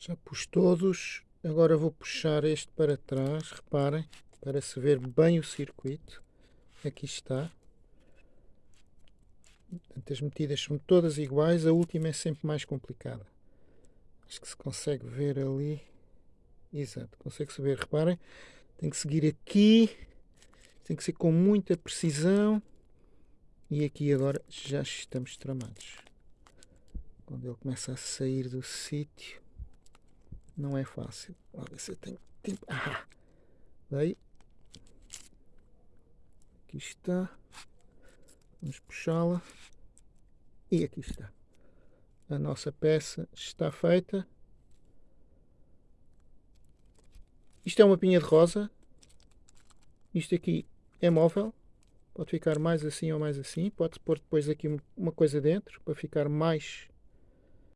Já pus todos. Agora vou puxar este para trás. Reparem, para se ver bem o circuito. Aqui está. As medidas são todas iguais. A última é sempre mais complicada. Acho que se consegue ver ali. Exato, consegue-se ver. Reparem, tem que seguir aqui. Tem que ser com muita precisão. E aqui agora já estamos tramados. Quando ele começa a sair do sítio, não é fácil. Olha eu tenho tempo. Ah, daí. Aqui está. Vamos puxá-la. E aqui está. A nossa peça está feita. Isto é uma pinha de rosa. Isto aqui é móvel. Pode ficar mais assim ou mais assim. Pode-se pôr depois aqui uma coisa dentro para ficar mais